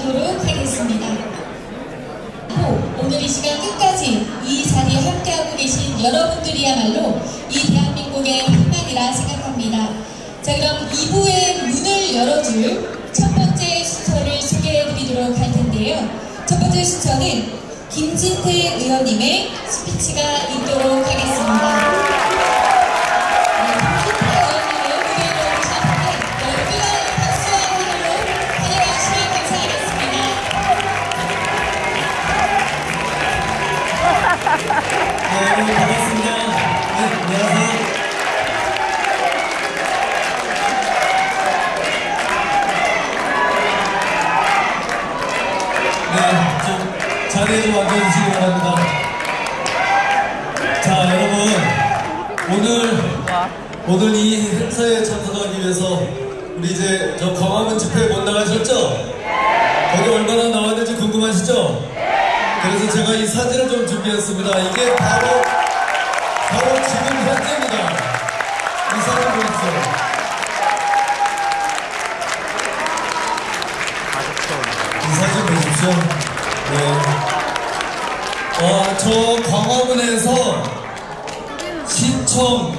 하도록 하겠습니다. 호, 오늘 이 시간 끝까지 이 자리에 함께하고 계신 여러분들이야말로 이 대한민국의 희망이라 생각합니다. 자 그럼 2부의 문을 열어줄 첫 번째 수처를 소개해드리도록 할 텐데요. 첫 번째 수처는 김진태 의원님의 스피치가 있도록 하겠습니다. 네, 반갑습니다. 네, 안녕하세요. 자리에 좀 앉아주시기 바랍니다. 자, 여러분. 오늘, 오늘 이 행사에 참석하기 위해서 우리 이제 저 광화문 집회 못 나가셨죠? 거기 얼마나 나왔는지 궁금하시죠? 그래서 제가 이 사진을 좀 준비했습니다. 이게 바로, 바로 지금 현재입니다. 이 사진 보십시오. 이 사진 보십시오. 네. 어, 저 광화문에서 시청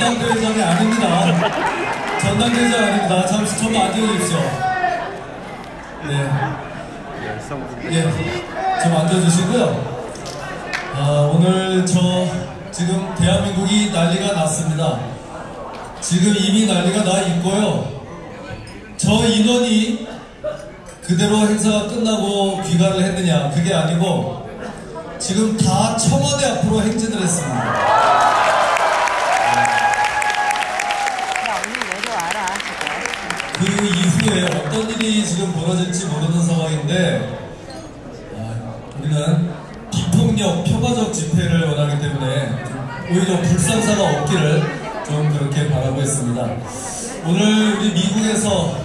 전당대회장이 아닙니다. 전당대회장 아닙니다. 잠시 좀 앉아주십시오. 네. 예, 좀 앉아주시고요. 아, 오늘 저, 지금 대한민국이 난리가 났습니다. 지금 이미 난리가 나 있고요. 저 인원이 그대로 행사가 끝나고 귀가를 했느냐 그게 아니고 지금 다 청와대 앞으로 행진을 했습니다. 일이 지금 벌어질지 모르는 상황인데 아, 우리는 비폭력 평화적 집회를 원하기 때문에 오히려 불상사가 없기를 좀 그렇게 바라고 있습니다. 오늘 우리 미국에서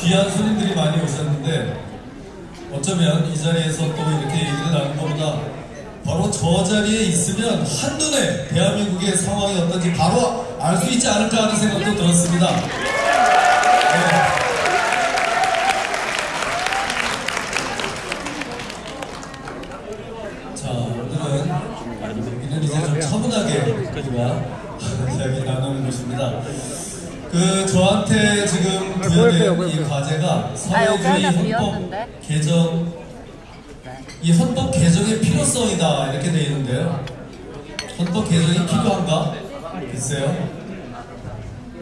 귀한 손님들이 많이 오셨는데 어쩌면 이 자리에서 또 이렇게 얘기를 나눈 것보다 바로 저 자리에 있으면 한눈에 대한민국의 상황이 어떤지 바로 알 수 있지 않을까 하는 생각도 들었습니다. 네. 자, 오늘은 여기는 이제 좀 차분하게 우리가 이야기 나누는 곳입니다. 그 저한테 지금 부여된 이 과제가 사회주의 여기다 헌법? 개정 이 헌법 개정의 필요성이다 이렇게 돼 있는데요. 헌법 개정이 필요한가? 글쎄요.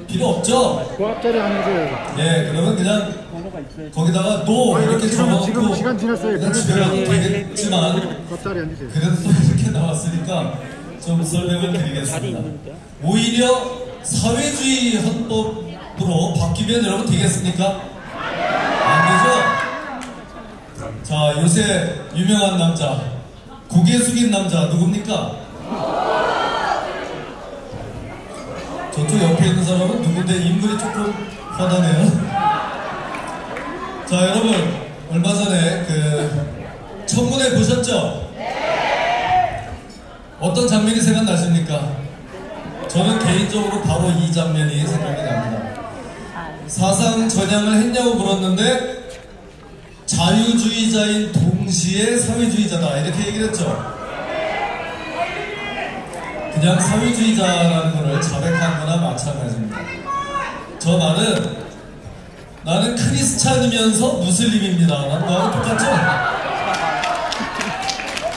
필요 없죠? 과학자리 아니세요? 네, 그러면 그냥 거기다가 노 이렇게 지금, 적어놓고 시간 지났어요. 그냥 집에 가도 되겠지만. 그래도 또 이렇게 나왔으니까 좀 설명을 드리겠습니다. 오히려 사회주의 헌법 으로 바뀌면 여러분 되겠습니까? 안 되죠? 자, 요새 유명한 남자, 고개 숙인 남자 누굽니까? 저쪽 옆에 있는 사람은 누군데 인물이 조금 화나네요. 자, 여러분, 얼마 전에 그 청문회 보셨죠? 어떤 장면이 생각나십니까? 저는 개인적으로 바로 이 장면이 생각이 납니다. 사상 전향을 했냐고 물었는데 자유주의자인 동시에 사회주의자다 이렇게 얘기를 했죠. 그냥 사회주의자라는 것을 자백한 거나 마찬가지입니다. 저 말은 나는 크리스찬이면서 무슬림입니다. 라는 거하고 똑같죠?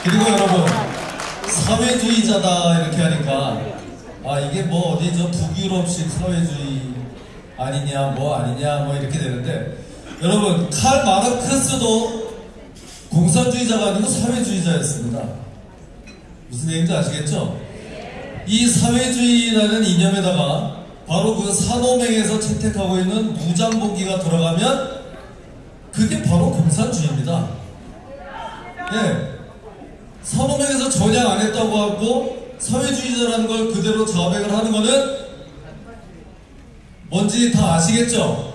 그리고 여러분 사회주의자다 이렇게 하니까 아 이게 뭐 어디 저 북유럽식 사회주의 아니냐 뭐 아니냐 뭐 이렇게 되는데 여러분 칼 마르크스도 공산주의자가 아니고 사회주의자였습니다. 무슨 얘기인지 아시겠죠? 이 사회주의라는 이념에다가 바로 그 산호맹에서 채택하고 있는 무장복기가 들어가면 그게 바로 공산주의입니다. 예. 산호맹에서 전향 안 했다고 하고 사회주의자라는 걸 그대로 자백을 하는 거는 뭔지 다 아시겠죠?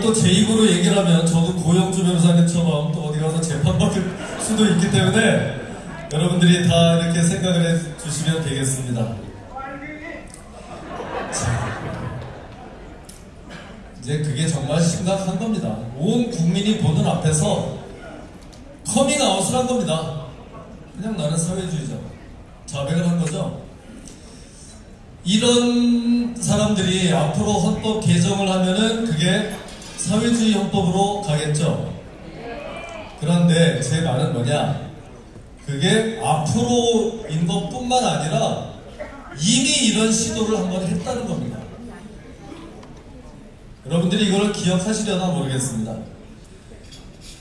또제 입으로 얘기를 하면 저도 고영주 변호사님처럼 또 어디 가서 재판받을 수도 있기 때문에 여러분들이 다 이렇게 생각을 해 주시면 되겠습니다. 자, 이제 그게 정말 심각한 겁니다. 온 국민이 보는 앞에서 커밍아웃을 한 겁니다. 그냥 나는 사회주의자. 자백을 한 거죠. 이런 사람들이 앞으로 헌법 개정을 하면은 그게 사회주의 헌법으로 가겠죠. 그런데 제 말은 뭐냐? 그게 앞으로인 것뿐만 아니라 이미 이런 시도를 한 번 했다는 겁니다. 여러분들이 이걸 기억하시려나 모르겠습니다.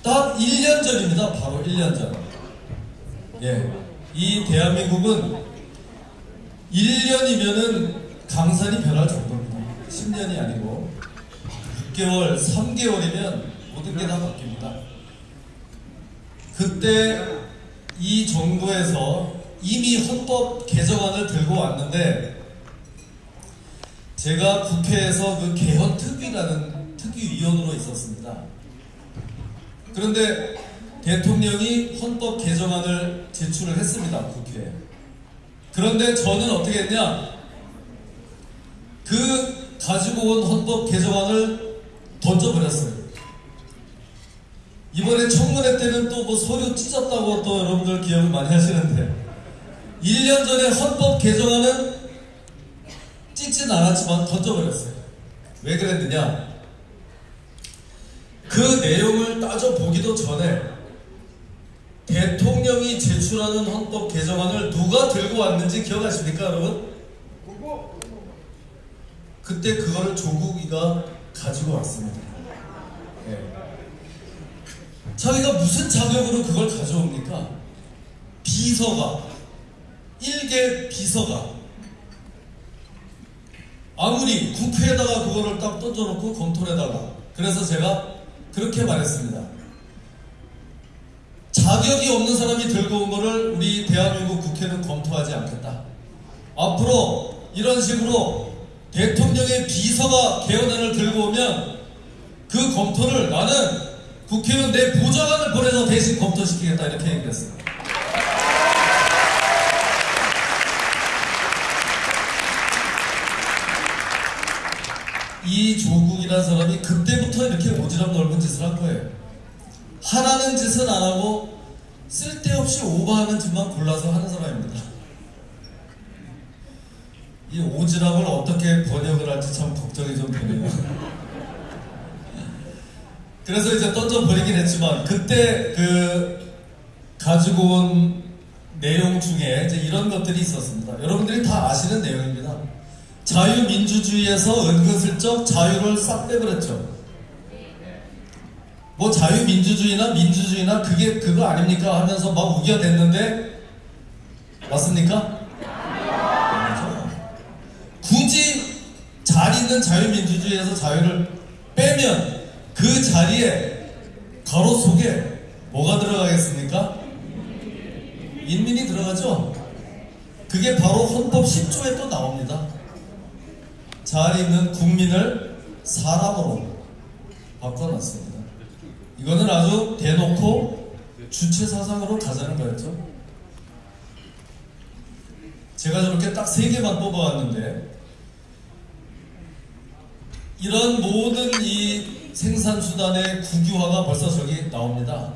딱 1년 전입니다. 바로 1년 전. 예. 이 대한민국은 1년이면은 강산이 변할 정도입니다. 10년이 아니고 6개월, 3개월이면 모든 게 다 바뀝니다. 그때 이 정부에서 이미 헌법 개정안을 들고 왔는데 제가 국회에서 그 개헌 특위라는 특위위원으로 있었습니다. 그런데 대통령이 헌법 개정안을 제출을 했습니다. 국회에. 그런데 저는 어떻게 했냐? 그 가지고 온 헌법 개정안을 던져버렸어요. 이번에 청문회 때는 또 뭐 서류 찢었다고 또 여러분들 기억을 많이 하시는데 1년 전에 헌법 개정안은 찢진 않았지만 던져버렸어요. 왜 그랬느냐? 그 내용을 따져보기도 전에 대통령이 제출하는 헌법 개정안을 누가 들고 왔는지 기억하십니까, 여러분? 그때 그거를 조국이가 가지고 왔습니다. 예. 자기가 무슨 자격으로 그걸 가져옵니까? 비서가, 일개 비서가, 아무리 국회에다가 그거를 딱 던져놓고 검토에다가 그래서 제가 그렇게 말했습니다. 자격이 없는 사람이 들고 온 거를 우리 대한민국 국회는 검토하지 않겠다. 앞으로 이런 식으로 대통령의 비서가 개헌안을 들고 오면 그 검토를 나는 국회의원 내 보좌관을 보내서 대신 검토시키겠다 이렇게 얘기했습니다. 이 조국이라는 사람이 그때부터 이렇게 오지랖 넓은 짓을 한 거예요. 하라는 짓은 안 하고 쓸데없이 오버하는 짓만 골라서 하는 사람입니다. 이 오지랖을 어떻게 번역을 할지 참 걱정이 좀 되네요. 그래서 이제 던져버리긴 했지만 그때 그 가지고 온 내용 중에 이제 이런 것들이 있었습니다. 여러분들이 다 아시는 내용입니다. 자유민주주의에서 은근슬쩍 자유를 싹 빼버렸죠. 뭐 자유민주주의나 민주주의나 그게 그거 아닙니까 하면서 막 우겨댔는데 맞습니까? 굳이 잘 있는 자유민주주의에서 자유를 빼면 그 자리에 가로 속에 뭐가 들어가겠습니까? 인민이 들어가죠. 그게 바로 헌법 10조에 또 나옵니다. 잘 있는 국민을 사람으로 바꿔놨습니다. 이거는 아주 대놓고 주체 사상으로 가자는 거였죠. 제가 저렇게 딱 세 개만 뽑아왔는데 이런 모든 이 생산수단의 국유화가 벌써 저기 나옵니다.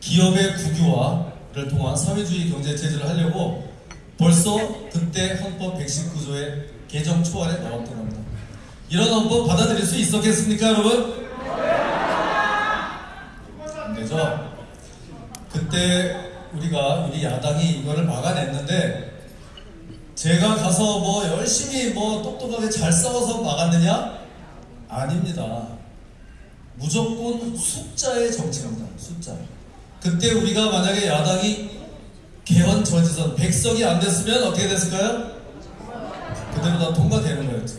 기업의 국유화를 통한 사회주의 경제 체제를 하려고 벌써 그때 헌법 119조의 개정 초안에 나왔던 겁니다. 이런 헌법 받아들일 수 있었겠습니까, 여러분? 안 되죠? 그때 우리가 우리 야당이 이거를 막아냈는데 제가 가서 뭐 열심히 뭐 똑똑하게 잘 싸워서 막았느냐? 아닙니다. 무조건 숫자의 정치입니다. 숫자. 그때 우리가 만약에 야당이 개헌 저지선 100석이 안 됐으면 어떻게 됐을까요? 그대로 다 통과되는 거였죠.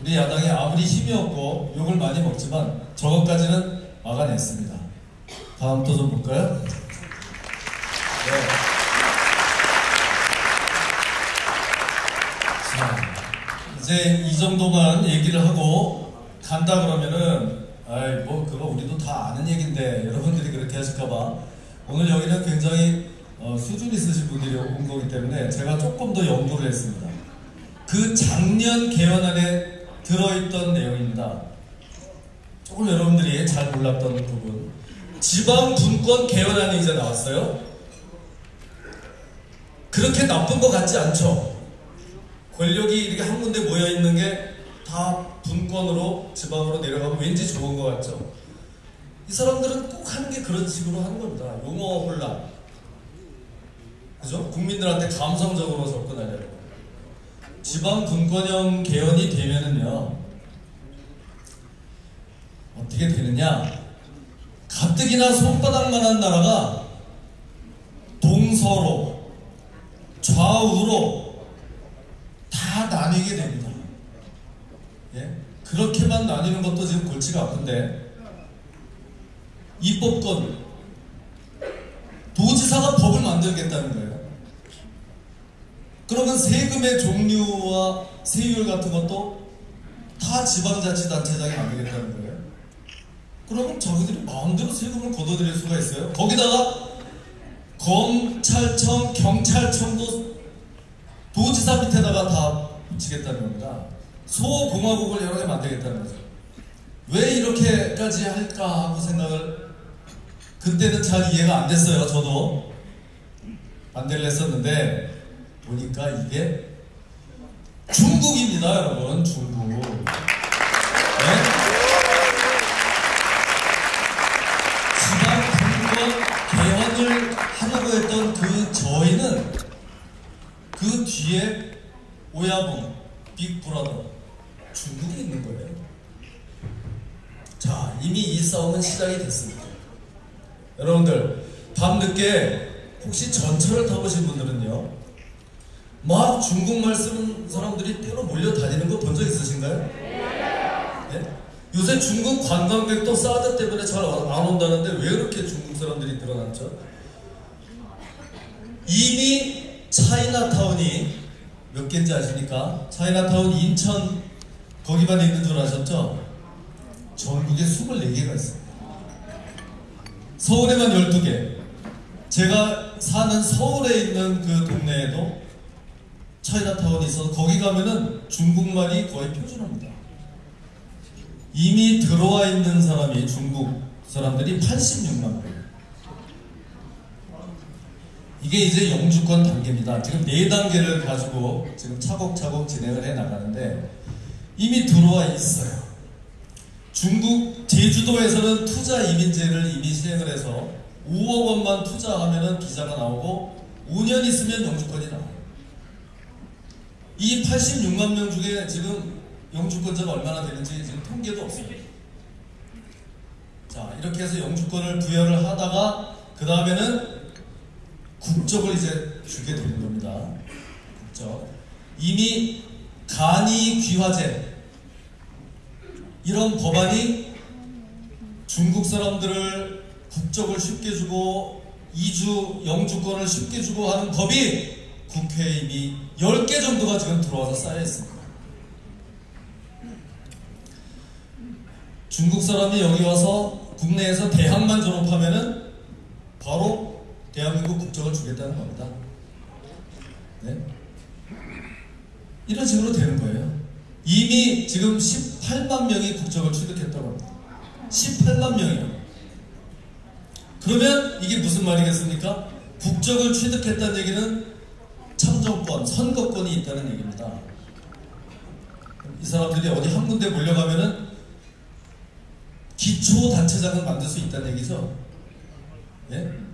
우리 야당이 아무리 힘이 없고 욕을 많이 먹지만 저것까지는 막아냈습니다. 다음 또 좀 볼까요? 네. 이제 이 정도만 얘기를 하고 간다 그러면은 아이 뭐 그거 우리도 다 아는 얘긴데 여러분들이 그렇게 하실까봐 오늘 여기는 굉장히 어, 수준 있으신 분들이 온 거기 때문에 제가 조금 더 연구를 했습니다. 그 작년 개헌안에 들어있던 내용입니다. 조금 여러분들이 잘 몰랐던 부분. 지방 분권 개헌안이 이제 나왔어요. 그렇게 나쁜 것 같지 않죠? 권력이 이렇게 한 군데 모여 있는 게 다 분권으로 지방으로 내려가면 왠지 좋은 것 같죠? 이 사람들은 꼭 하는 게 그런 식으로 하는 겁니다. 용어 혼란. 그죠? 국민들한테 감성적으로 접근하려고. 지방 분권형 개헌이 되면은요, 어떻게 되느냐? 가뜩이나 손바닥만한 나라가 동서로, 좌우로 다 나뉘게 됩니다. 예? 그렇게만 나뉘는 것도 지금 골치가 아픈데, 입법권, 도지사가 법을 만들겠다는 거예요. 그러면 세금의 종류와 세율 같은 것도 다 지방자치단체장이 만들겠다는 거예요. 그러면 자기들이 마음대로 세금을 걷어들일 수가 있어요. 거기다가 검찰청, 경찰청도 도지사 밑에다가 다 붙이겠다는 겁니다. 소공화국을 여러 개 만들겠다는 거죠. 왜 이렇게까지 할까 하고 생각을 그때는 잘 이해가 안 됐어요. 저도 반대를 했었는데 보니까 이게 중국입니다, 여러분. 중국. 네? 지방 분권 개헌을 하려고 했던 그 저희는 그 뒤에 오야붕, 빅브라더 중국이 있는 거예요. 자, 이미 이 싸움은 시작이 됐습니다. 여러분들, 밤늦게 혹시 전철을 타보신 분들은요, 막 중국말 쓰는 사람들이 때로 몰려다니는 거 본 적 있으신가요? 예? 요새 중국 관광객도 사드 때문에 잘 안 온다는데 왜 그렇게 중국 사람들이 늘어났죠? 이미 차이나타운이 몇 개인지 아십니까? 차이나타운 인천 거기만 있는 줄 아셨죠? 전국에 24개가 있습니다. 서울에만 12개. 제가 사는 서울에 있는 그 동네에도 차이나타운이 있어서 거기 가면은 중국말이 거의 표준어입니다. 이미 들어와 있는 사람이 중국 사람들이 86만 명. 이게 이제 영주권 단계입니다. 지금 네 단계를 가지고 지금 차곡차곡 진행을 해 나가는데 이미 들어와 있어요. 중국 제주도에서는 투자 이민제를 이미 시행을 해서 5억 원만 투자하면은 비자가 나오고 5년 있으면 영주권이 나와요. 이 86만 명 중에 지금 영주권자가 얼마나 되는지 지금 통계도 없어요. 자, 이렇게 해서 영주권을 부여를 하다가 그 다음에는 국적을 이제 주게 되는 겁니다. 국적. 이미 간이 귀화제 이런 법안이 중국 사람들을 국적을 쉽게 주고 이주 영주권을 쉽게 주고 하는 법이 국회에 이미 10개 정도가 지금 들어와서 쌓여 있습니다. 중국 사람이 여기 와서 국내에서 대학만 졸업하면은 바로 국적을 주겠다는 겁니다. 네? 이런 식으로 되는 거예요. 이미 지금 18만 명이 국적을 취득했다고 합니다. 18만 명이요. 그러면 이게 무슨 말이겠습니까? 국적을 취득했다는 얘기는 참정권, 선거권이 있다는 얘기입니다. 이 사람들이 어디 한 군데 몰려가면은 기초단체장을 만들 수 있다는 얘기죠. 예?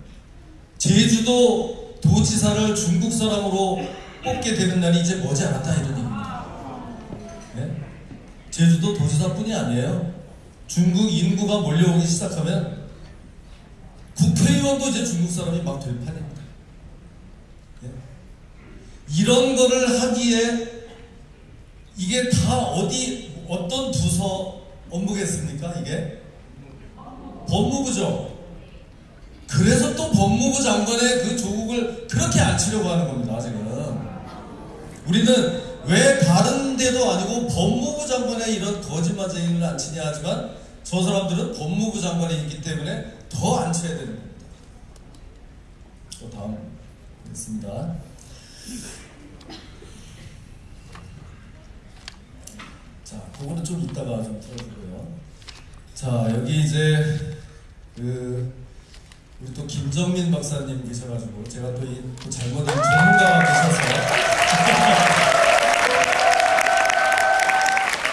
제주도 도지사를 중국 사람으로 뽑게 되는 날이 이제 머지않았다 이런 얘기입니다. 예? 제주도 도지사뿐이 아니에요. 중국 인구가 몰려오기 시작하면 국회의원도 이제 중국 사람이 막 될 판입니다. 예? 이런 거를 하기에 이게 다 어디 어떤 부서 업무겠습니까? 이게 법무부죠. 그래서 또 법무부 장관의 그 조국을 그렇게 안 치려고 하는 겁니다. 지금 우리는 왜 다른 데도 아니고 법무부 장관에 이런 거짓말쟁이를 안 치냐 하지만 저 사람들은 법무부 장관이 있기 때문에 더안 쳐야 되는 겁니다. 또 다음 있습니다. 자, 그거는 좀 이따가 좀 들어주고요. 자, 여기 이제 그 우리 또 김정민 박사님 계셔가지고 제가 또 이 또 잘못된 전문가가 계셔서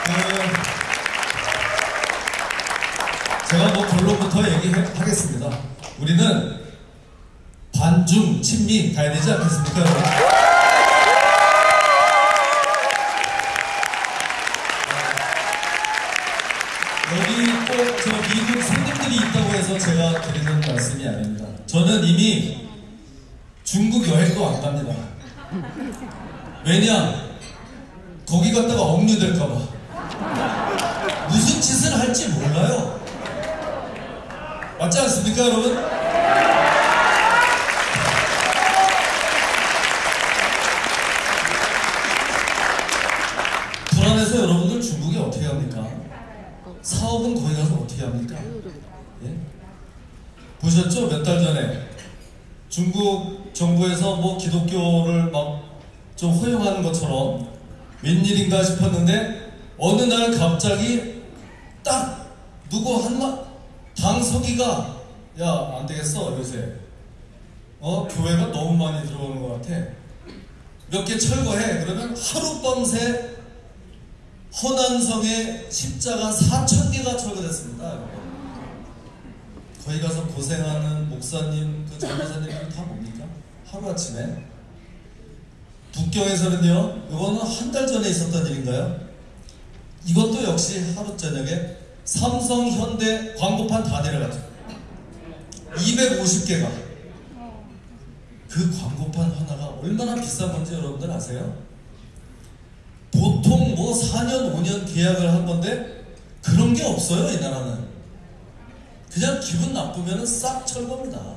그 제가 뭐 결론부터 얘기하겠습니다. 우리는 반중 친미 가야 되지 않겠습니까? 갑자기 딱 누구 한마 당서기가 야 안 되겠어 요새 어 교회가 너무 많이 들어오는 것 같아 몇 개 철거해 그러면 하룻밤새 허난성에 십자가 4천 개가 철거됐습니다. 거기 가서 고생하는 목사님, 그 전도사님들 다 뭡니까? 하루 아침에 북경에서는요. 이거는 한 달 전에 있었던 일인가요? 이것도 역시 하루 저녁에 삼성, 현대 광고판 다 내려갔죠. 250개가 그 광고판 하나가 얼마나 비싼 건지 여러분들 아세요? 보통 뭐 4년, 5년 계약을 한 건데 그런 게 없어요, 이 나라는. 그냥 기분 나쁘면 싹 철겁니다.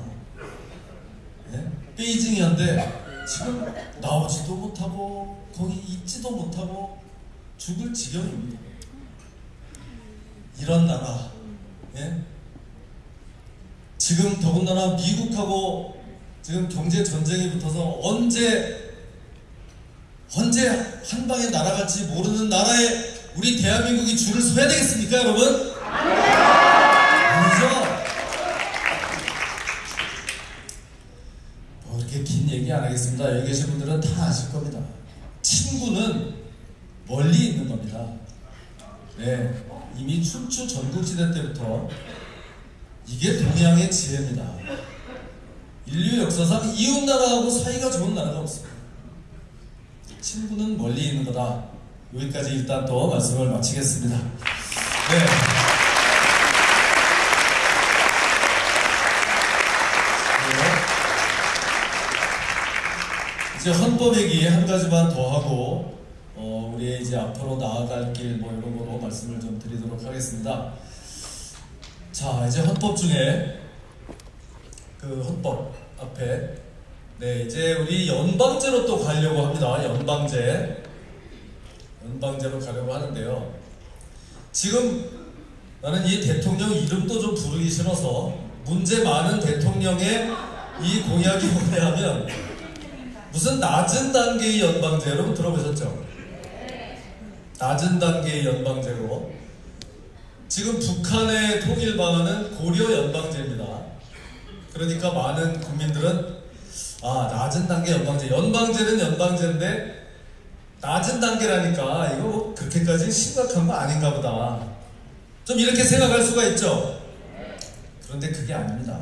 예? 베이징 현대 지금 나오지도 못하고 거기 있지도 못하고 죽을 지경입니다. 이런 나라, 예? 지금 더군다나 미국하고 지금 경제 전쟁이 붙어서 언제 언제 한 방에 날아갈지 모르는 나라에 우리 대한민국이 줄을 서야 되겠습니까, 여러분? 아니죠. 뭐 이렇게 긴 얘기 안 하겠습니다. 여기 계신 분들은 다 아실 겁니다. 친구는 멀리 있는 겁니다. 네, 이미 춘추 전국시대 때부터 이게 동양의 지혜입니다. 인류 역사상 이웃 나라하고 사이가 좋은 나라가 없습니다. 친구는 멀리 있는 거다. 여기까지 일단 또 말씀을 마치겠습니다. 네. 네. 헌법 얘기 한 가지만 더 하고 어, 우리 이제 앞으로 나아갈 길 뭐 이런 거로 말씀을 좀 드리도록 하겠습니다. 자, 이제 헌법 중에 그 헌법 앞에 네, 이제 우리 연방제로 또 가려고 합니다. 연방제. 연방제로 가려고 하는데요. 지금 나는 이 대통령 이름도 좀 부르기 싫어서 문제 많은 대통령의 이 공약이 뭐냐면 무슨 낮은 단계의 연방제 여러분 들어보셨죠? 낮은 단계의 연방제로. 지금 북한의 통일 방안은 고려 연방제입니다. 그러니까 많은 국민들은 아 낮은 단계 연방제. 연방제는 연방제인데 낮은 단계라니까 이거 뭐 그렇게까지 심각한 거 아닌가 보다. 좀 이렇게 생각할 수가 있죠? 그런데 그게 아닙니다.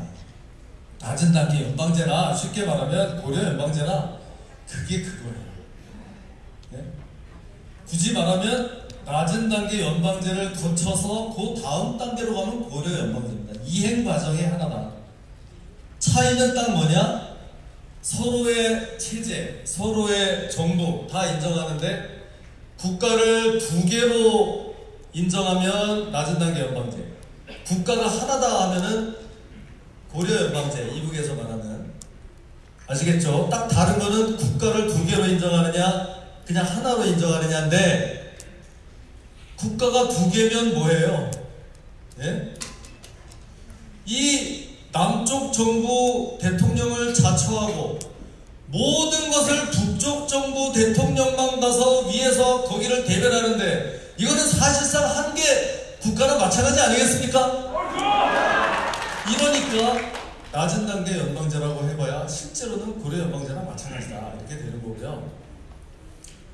낮은 단계 연방제나 쉽게 말하면 고려 연방제나 그게 그거예요. 네? 굳이 말하면 낮은 단계 연방제를 거쳐서 그 다음 단계로 가면 고려 연방제입니다. 이행 과정의 하나다. 차이는 딱 뭐냐? 서로의 체제, 서로의 정부 다 인정하는데 국가를 두 개로 인정하면 낮은 단계 연방제, 국가가 하나다 하면은 고려 연방제, 이북에서 말하는. 아시겠죠? 딱 다른 거는 국가를 두 개로 인정하느냐, 그냥 하나로 인정하느냐인데 국가가 두 개면 뭐예요? 예? 이 남쪽 정부 대통령을 자처하고 모든 것을 북쪽 정부 대통령만 가서 위에서 거기를 대변하는데 이거는 사실상 한 개 국가랑 마찬가지 아니겠습니까? 이러니까 낮은 단계 연방제라고 해봐야 실제로는 고려 연방제랑 마찬가지다 이렇게 되는 거고요.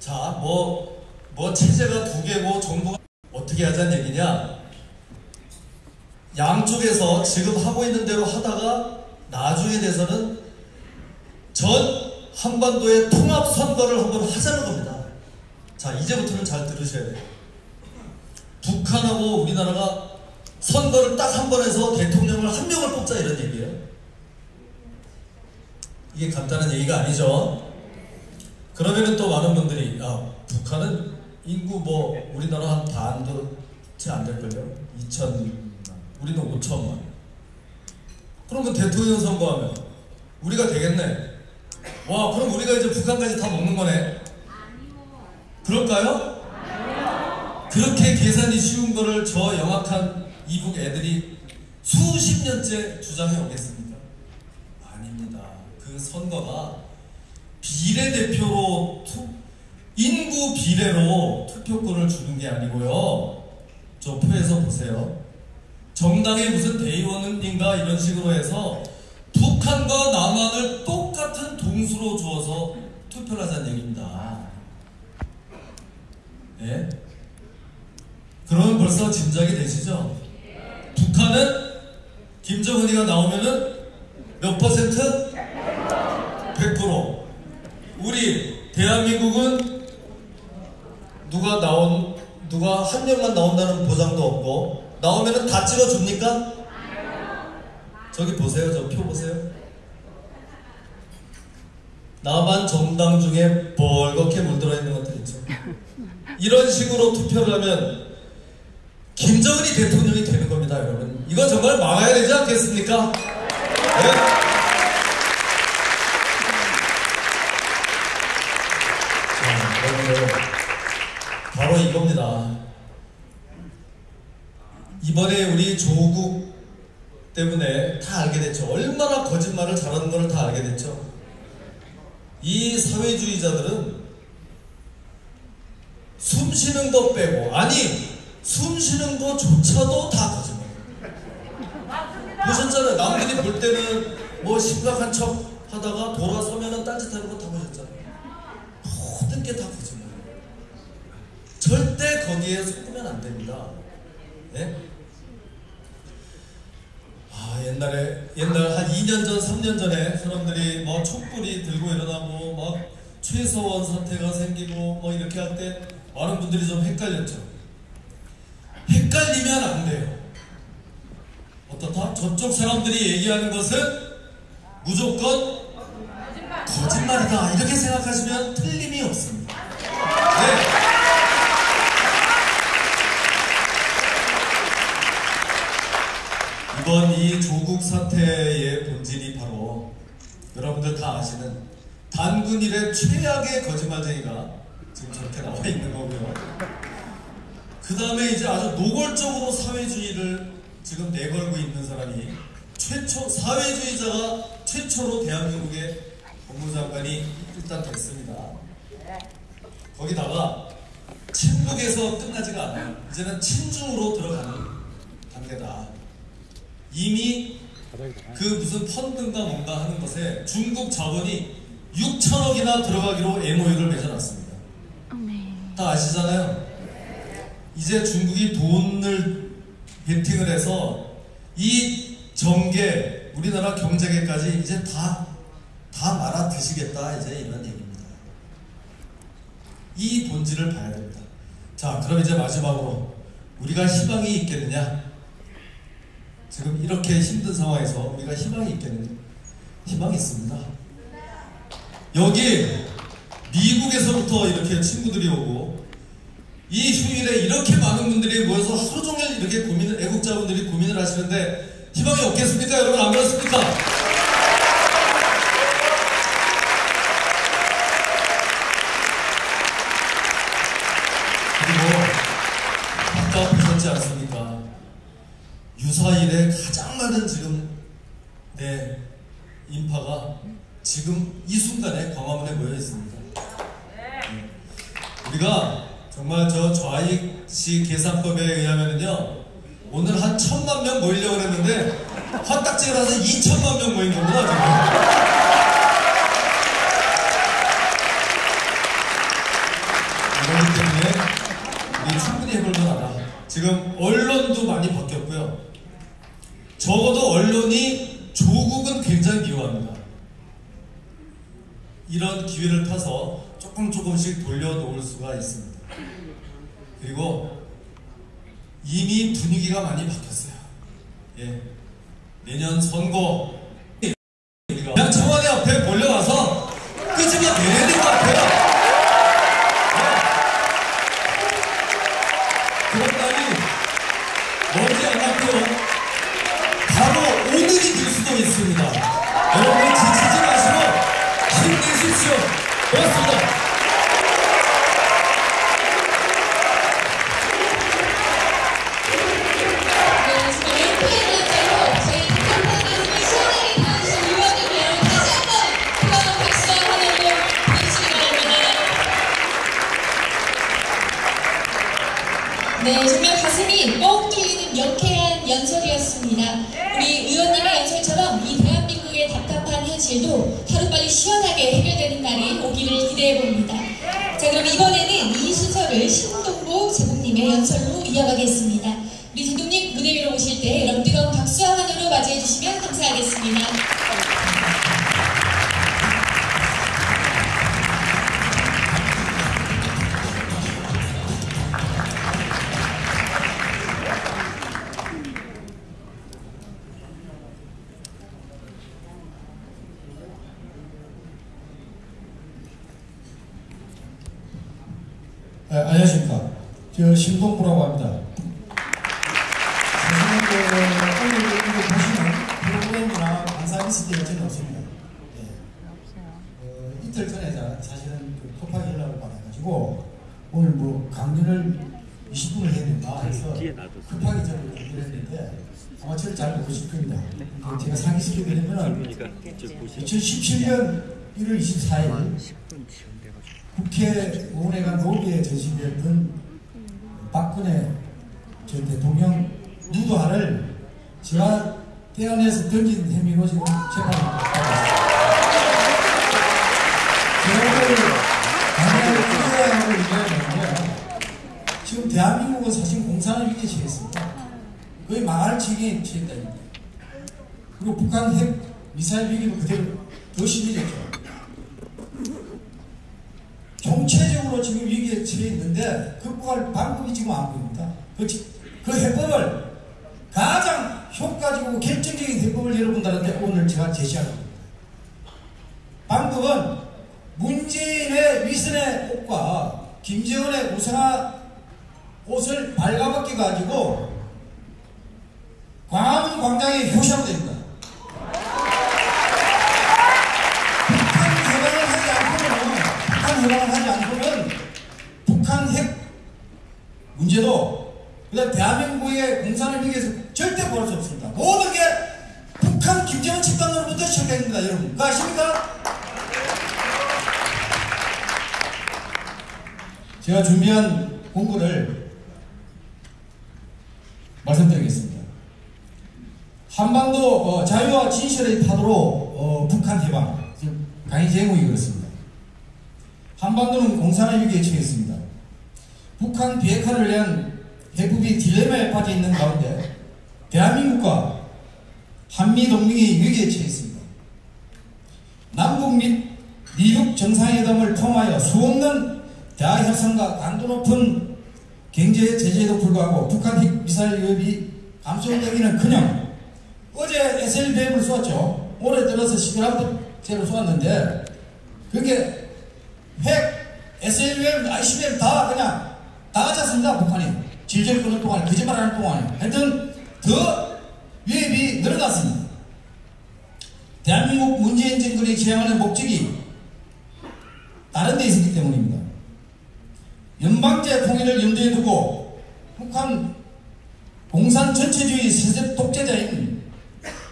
자, 뭐, 뭐 체제가 두 개고 정부가 어떻게 하자는 얘기냐? 양쪽에서 지금 하고 있는 대로 하다가 나중에 돼서는 전 한반도의 통합 선거를 한번 하자는 겁니다. 자, 이제부터는 잘 들으셔야 돼요. 북한하고 우리나라가 선거를 딱 한 번 해서 대통령을 한 명을 뽑자 이런 얘기예요. 이게 간단한 얘기가 아니죠. 그러면은 또 많은 분들이 아 북한은 인구 뭐 우리나라 한 반도 채 안 될걸요? 2천만 우리는 5천만 그러면 대통령 선거하면 우리가 되겠네 와 그럼 우리가 이제 북한까지 다 먹는 거네 그럴까요? 그렇게 계산이 쉬운 거를 저 영악한 이북 애들이 수십 년째 주장해 오겠습니까? 아닙니다. 그 선거가 비례대표로 투, 인구 비례로 투표권을 주는 게 아니고요. 저 표에서 보세요. 정당의 무슨 대의원인가 이런 식으로 해서 북한과 남한을 똑같은 동수로 주어서 투표를 하자는 얘기입니다. 예? 그러면 벌써 짐작이 되시죠? 북한은 김정은이가 나오면은 몇 퍼센트? 100%. 우리 대한민국은 누가 나온 누가 한 명만 나온다는 보장도 없고 나오면은 다 찍어줍니까? 저기 보세요, 저 표 보세요. 남한 정당 중에 벌겋게 물들어 있는 것들 있죠. 이런 식으로 투표를 하면 김정은이 대통령이 되는 겁니다, 여러분. 이거 정말 막아야 되지 않겠습니까? 네? 이번에 우리 조국 때문에 다 알게 됐죠. 얼마나 거짓말을 잘하는 걸 다 알게 됐죠. 이 사회주의자들은 숨 쉬는 거 빼고 아니 숨 쉬는 거조차도 다 거짓말. 보셨잖아요. 남들이 볼 때는 뭐 심각한 척 하다가 돌아서면은 딴짓하는 거 다 보셨잖아요. 모든 게 다 거짓말. 절대 거기에 속으면 안 됩니다. 네? 아 옛날에 옛날 한 2년 전, 3년 전에 사람들이 뭐 촛불이 들고 일어나고 막 최서원 사태가 생기고 뭐 이렇게 할 때 많은 분들이 좀 헷갈렸죠. 헷갈리면 안 돼요. 어떻다? 저쪽 사람들이 얘기하는 것은 무조건 거짓말이다. 이렇게 생각하시면 틀림이 없습니다. 네. 이번 이 조국 사태의 본질이 바로 여러분들 다 아시는 단군 일의 최악의 거짓말쟁이가 지금 저렇게 나와 있는 거고요. 그 다음에 이제 아주 노골적으로 사회주의를 지금 내걸고 있는 사람이 최초 사회주의자가 최초로 대한민국의 법무장관이 일단 됐습니다. 거기다가 친북에서 끝나지가 않아요. 이제는 친중으로 들어가는 단계다. 이미 그 무슨 펀드인가 뭔가 하는 것에 중국 자본이 6천억이나 들어가기로 MOU를 맺어놨습니다. 다 아시잖아요. 이제 중국이 돈을 베팅을 해서 이 정계, 우리나라 경제계까지 이제 다, 다 말아 드시겠다. 이제 이런 얘기입니다. 이 본질을 봐야 됩니다. 자, 그럼 이제 마지막으로 우리가 희망이 있겠느냐? 지금 이렇게 힘든 상황에서 우리가 희망이 있겠느냐? 희망이 있습니다. 여기 미국에서부터 이렇게 친구들이 오고 이 휴일에 이렇게 많은 분들이 모여서 하루 종일 이렇게 고민을 애국자분들이 고민을 하시는데 희망이 없겠습니까? 여러분 안 그렇습니까? 지금 이 순간에 광화문에 모여 있습니다. 네. 우리가 정말 저 좌익시 계산법에 의하면은요 오늘 한 천만 명 모이려고 했는데 화딱지가 나서 2천만 명 모인 겁니다 지금. 그렇기 때문에 우리 충분히 해볼 만하다. 지금 언론도 많이 바뀌었고요. 적어도 언론이 조국은 굉장히 미워합니다. 이런 기회를 타서 조금 조금씩 돌려놓을 수가 있습니다. 그리고 이미 분위기가 많이 바뀌었어요. 예. 내년 선거 오늘 뭐 강연을 20분을 해야 된다 해서 급하게 저를 준비를 했는데 아마 저를 잘 모르실 겁니다. 제가 상기시켜 드리면 2017년 1월 24일 국회의원회관 로비에 전시되었던 박근혜 전 대통령 누드화를 제가 떼어내서 던진 혐의로 지금 재판을 받고 있습니다. 제가 강연을 이야기하는데 지금 대한민국은 사실 공산을 위기에 처했습니다. 거의 망할 지경에 처했다니까. 그리고 북한 핵 미사일 위기도 그대로 더 심해졌죠. 총체적으로 지금 위기에 처해 있는데 극복할 방법이 지금 안 보입니다. 그, 지- 그 해법을 가장 효과적이고 결정적인 해법을 여러분들한테 오늘 제가 제시할 겁니다. 방법은 문재인의 위선의 옷과 김정은의 우상화 옷을 발가벗겨 가지고 광화문 광장에 효시하면 됩니다. 북한 해방을 하지 않고는 북한 해방을 하지 않고는 북한 핵 문제도 그다음 대한민국의 공산을 위해서 절대 보할 수 없습니다. 모든 게 북한 김정은 집단으로부터 시작됩니다, 여러분. 그거 아십니까? 제가 준비한 공부를 말씀드리겠습니다. 한반도 어, 자유와 진실의 파도로 어, 북한 해방 강의 제목이 그렇습니다. 한반도는 공산의 위기에 처했습니다. 북한 비핵화를 위한 해법이 딜레마에 빠져 있는 가운데 대한민국과 한미 동맹이 위기에 처했습니다. 남북 및 미국 정상회담을 통하여 수없는 대화 협상과 강도 높은 경제 제재에도 불구하고 북한 핵 미사일 위협이 감소되기는 커녕 어제 SLBM을 쏘았죠. 올해 들어서 11함대제로 쏘았는데 그게 핵, SLBM, ICBM 다 그냥 다 가졌습니다. 북한이 질질 끄는 동안에 거짓말하는 동안에 하여튼 더 위협이 늘어났습니다. 대한민국 문재인 정권이 지향하는 목적이 다른 데 있었기 때문입니다. 연방제 통일을 염두에 두고 북한 공산 전체주의 세습 독재자인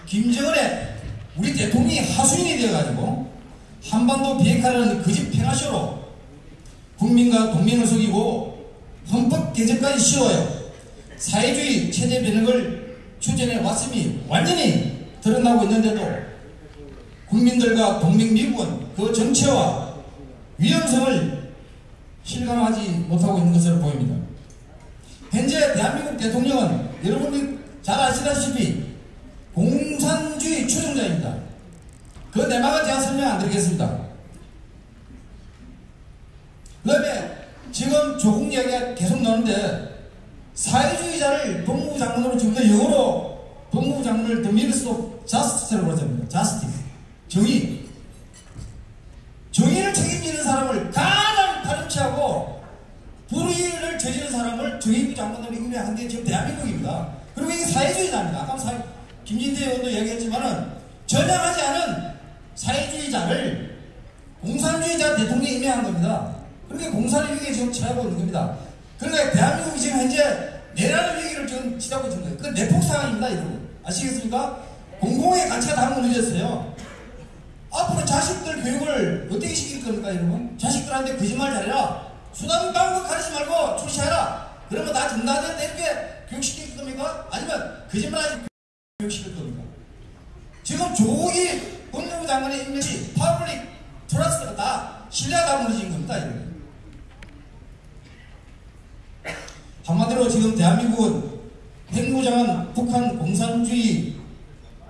김정은의 우리 대통령이 하수인이 되어가지고 한반도 비핵화라는 거짓 팽화쇼로 국민과 동맹을 속이고 헌법 개정까지 씌워요. 사회주의 체제 변혁을 추진해 왔음이 완전히 드러나고 있는데도 국민들과 동맹 미국은 그 정체와 위험성을 실감하지 못하고 있는 것으로 보입니다. 현재 대한민국 대통령은 여러분이 잘 아시다시피 공산주의 추종자입니다. 그 내막은 제가 설명 안 드리겠습니다. 그 다음에 지금 조국 이야기가 계속 나오는데 사회주의자를 법무부 장관으로 지금 영어로 법무부 장관을 The Minister of Justice라고 그러잖아요. 정의. 정의를 책임지는 사람을 가장 파렴치하고 불의를 저지른 사람을 정의부 장관으로 임명한 게 지금 대한민국입니다. 그리고 이게 사회주의자입니다. 아까 사, 김진태 의원도 얘기했지만은 전향하지 않은 사회주의자를 공산주의자 대통령이 임명한 겁니다. 그렇게 공산의 위기에 지금 처하고 있는 겁니다. 그러니까 대한민국이 지금 현재 내라는 위기를 지금 치닫고 있는 거예요. 그 내폭 상황입니다, 여러분. 아시겠습니까? 공공의 가치가 다 무너졌어요. 앞으로 자식들 교육을 어떻게 시킬 겁니까, 여러분? 자식들한테 거짓말 잘해라. 수단 방법 가르치지 말고 출시해라. 그러면 나 정답에 이렇게 교육시킬 겁니까? 아니면 거짓말 하지 교육시킬 겁니까? 지금 조국이 법무부 장관의 임명이 public trust가 다 신뢰가 다 무너진 겁니다. 한마디로 지금 대한민국은 핵무장한 북한 공산주의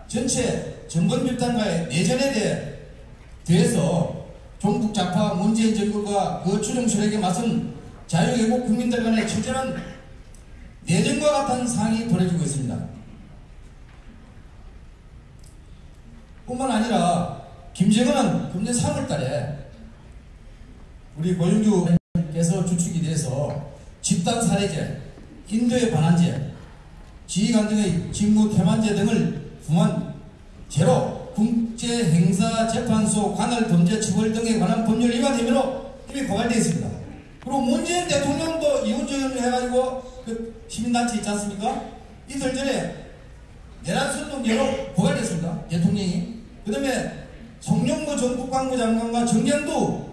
전체 정권 집단과의 내전에 대해 대해서 종북 좌파 문재인 정부가 그 추종 세력에 맞선 자유애국 국민들 간의 처절한 내전과 같은 상황이 벌어지고 있습니다. 뿐만 아니라 김정은은 금년 3월달에 우리 고영주께서 주축이 돼서 집단 살해죄, 인도의 반환죄, 지휘관등의 직무 태만죄 등을 부한 죄로 국제행사재판소 관할 범죄 처벌 등에 관한 법률 위반 혐의로 이미 고발되어 있습니다. 그리고 문재인 대통령도 이혼조연을 해가지고 그 시민단체 있지 않습니까? 이틀 전에 내란선동죄로 고발됐습니다. 대통령이. 그 다음에 송영무 전국광무 장관과 정경두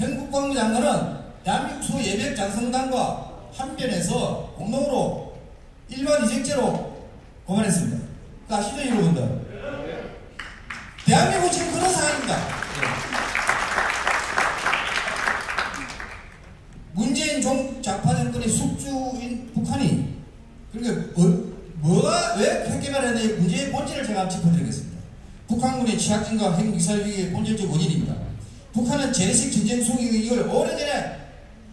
행국광무 장관은 대한민국 수 예백 장성당과 한변에서 공동으로 일반 이직죄로 고발했습니다. 그 아시죠, 여러분들? 대한민국 지금 그런 상황입니다. 문재인 종 좌파 정권의 숙주인 북한이 그러니까 뭐, 뭐가 왜 되는 문제의 본질을 제가 짚어드리겠습니다. 북한군의 취약진과 핵미사일 위기의 본질적 원인입니다. 북한은 재래식 전쟁 속이 이걸 오래전에